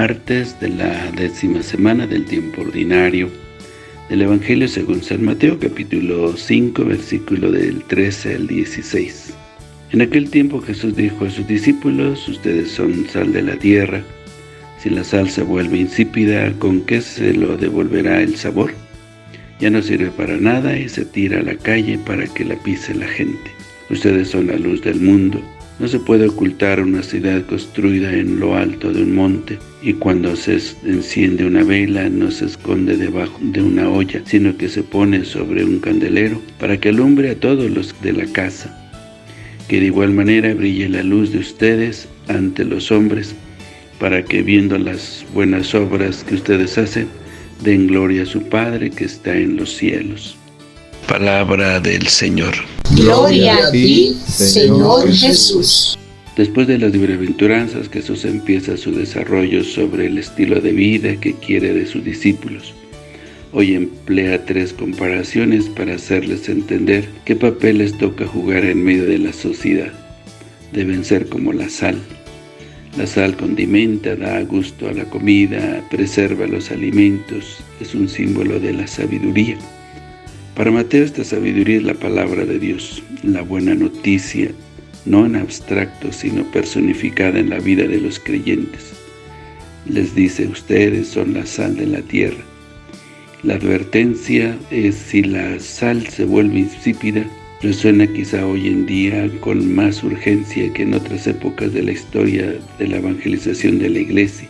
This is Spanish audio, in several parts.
martes de la décima semana del tiempo ordinario del Evangelio según San Mateo, capítulo 5, versículo del 13 al 16. En aquel tiempo Jesús dijo a sus discípulos, ustedes son sal de la tierra, si la sal se vuelve insípida, ¿con qué se lo devolverá el sabor? Ya no sirve para nada y se tira a la calle para que la pise la gente. Ustedes son la luz del mundo. No se puede ocultar una ciudad construida en lo alto de un monte, y cuando se enciende una vela no se esconde debajo de una olla, sino que se pone sobre un candelero para que alumbre a todos los de la casa. Que de igual manera brille la luz de ustedes ante los hombres, para que viendo las buenas obras que ustedes hacen, den gloria a su Padre que está en los cielos. Palabra del Señor. Gloria a ti, Señor Jesús. Después de las bienaventuranzas, Jesús empieza su desarrollo sobre el estilo de vida que quiere de sus discípulos. Hoy emplea tres comparaciones para hacerles entender qué papel les toca jugar en medio de la sociedad. Deben ser como la sal. La sal condimenta, da gusto a la comida, preserva los alimentos, es un símbolo de la sabiduría. Para Mateo esta sabiduría es la palabra de Dios, la buena noticia, no en abstracto, sino personificada en la vida de los creyentes. Les dice, ustedes son la sal de la tierra. La advertencia es si la sal se vuelve insípida, resuena quizá hoy en día con más urgencia que en otras épocas de la historia de la evangelización de la Iglesia.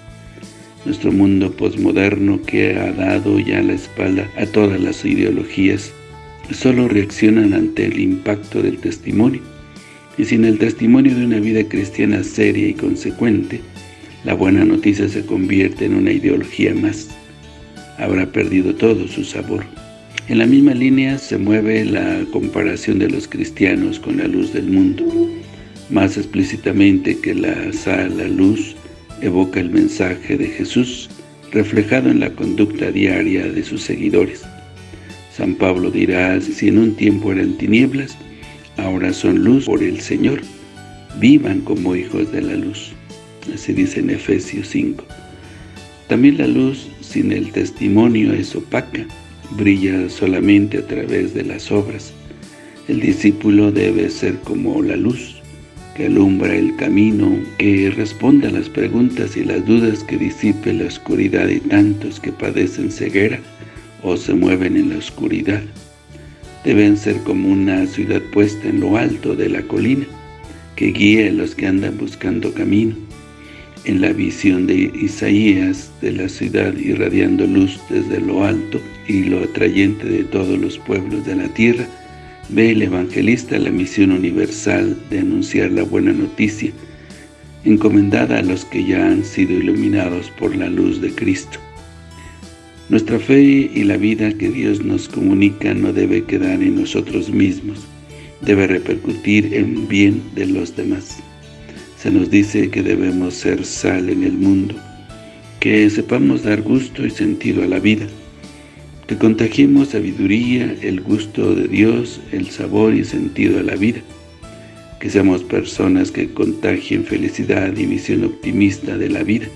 Nuestro mundo posmoderno que ha dado ya la espalda a todas las ideologías solo reaccionan ante el impacto del testimonio. Y sin el testimonio de una vida cristiana seria y consecuente, la buena noticia se convierte en una ideología más. Habrá perdido todo su sabor. En la misma línea se mueve la comparación de los cristianos con la luz del mundo. Más explícitamente que la sal, luz, evoca el mensaje de Jesús, reflejado en la conducta diaria de sus seguidores. San Pablo dirá, si en un tiempo eran tinieblas, ahora son luz por el Señor. Vivan como hijos de la luz. Así dice en Efesios 5. También la luz sin el testimonio es opaca, brilla solamente a través de las obras. El discípulo debe ser como la luz, que alumbra el camino, que responde a las preguntas y las dudas que disipe la oscuridad de tantos que padecen ceguera o se mueven en la oscuridad. Deben ser como una ciudad puesta en lo alto de la colina, que guíe a los que andan buscando camino. En la visión de Isaías de la ciudad irradiando luz desde lo alto y lo atrayente de todos los pueblos de la tierra, ve el evangelista la misión universal de anunciar la buena noticia, encomendada a los que ya han sido iluminados por la luz de Cristo. Nuestra fe y la vida que Dios nos comunica no debe quedar en nosotros mismos, debe repercutir en bien de los demás. Se nos dice que debemos ser sal en el mundo, que sepamos dar gusto y sentido a la vida, que contagiemos sabiduría, el gusto de Dios, el sabor y sentido a la vida, que seamos personas que contagien felicidad y visión optimista de la vida,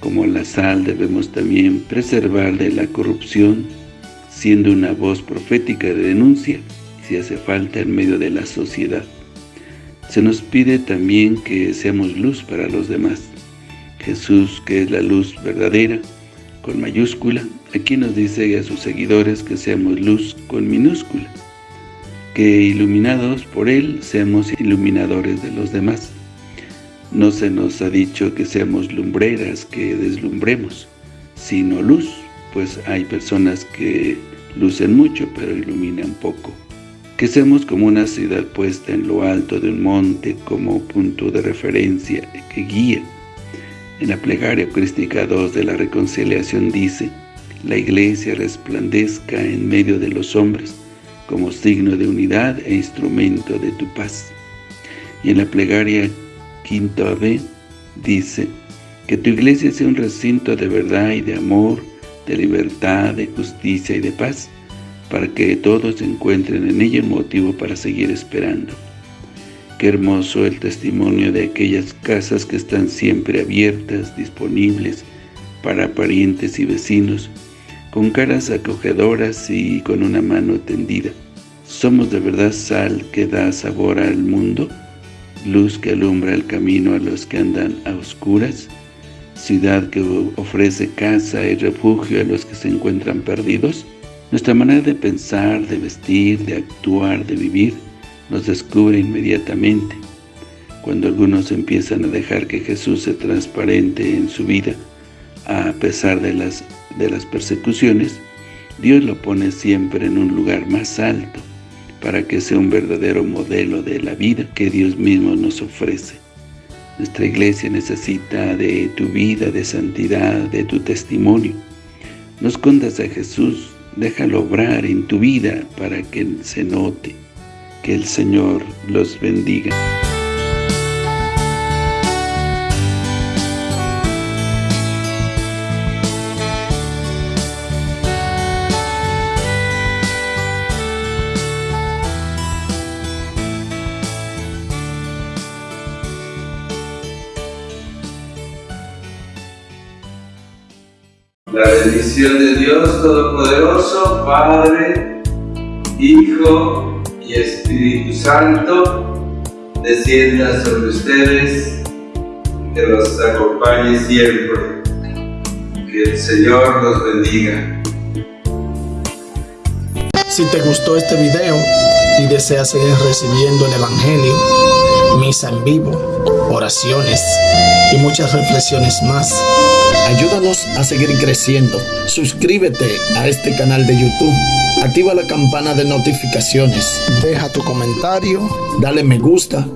como la sal debemos también preservar de la corrupción, siendo una voz profética de denuncia, si hace falta en medio de la sociedad. Se nos pide también que seamos luz para los demás. Jesús, que es la luz verdadera, con mayúscula, aquí nos dice a sus seguidores que seamos luz con minúscula, que iluminados por Él seamos iluminadores de los demás. No se nos ha dicho que seamos lumbreras, que deslumbremos, sino luz, pues hay personas que lucen mucho pero iluminan poco. Que seamos como una ciudad puesta en lo alto de un monte como punto de referencia que guía. En la plegaria eucarística 2 de la reconciliación dice, la iglesia resplandezca en medio de los hombres como signo de unidad e instrumento de tu paz. Y en la plegaria quinto ave, dice, que tu iglesia sea un recinto de verdad y de amor, de libertad, de justicia y de paz, para que todos encuentren en ella un motivo para seguir esperando. Qué hermoso el testimonio de aquellas casas que están siempre abiertas, disponibles para parientes y vecinos, con caras acogedoras y con una mano tendida. ¿Somos de verdad sal que da sabor al mundo? ¿Luz que alumbra el camino a los que andan a oscuras? ¿Ciudad que ofrece casa y refugio a los que se encuentran perdidos? Nuestra manera de pensar, de vestir, de actuar, de vivir, nos descubre inmediatamente. Cuando algunos empiezan a dejar que Jesús se transparente en su vida, a pesar de las, de las persecuciones, Dios lo pone siempre en un lugar más alto, para que sea un verdadero modelo de la vida que Dios mismo nos ofrece. Nuestra iglesia necesita de tu vida, de santidad, de tu testimonio. No escondas a Jesús, déjalo obrar en tu vida para que se note. Que el Señor los bendiga. La bendición de Dios Todopoderoso, Padre, Hijo y Espíritu Santo, descienda sobre ustedes, que los acompañe siempre. Que el Señor los bendiga. Si te gustó este video y deseas seguir recibiendo el Evangelio, misa en vivo, oraciones y muchas reflexiones más, Ayúdanos a seguir creciendo. Suscríbete a este canal de YouTube. Activa la campana de notificaciones. Deja tu comentario. Dale me gusta.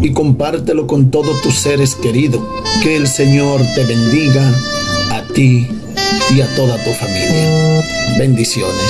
Y compártelo con todos tus seres queridos. Que el Señor te bendiga a ti y a toda tu familia. Bendiciones.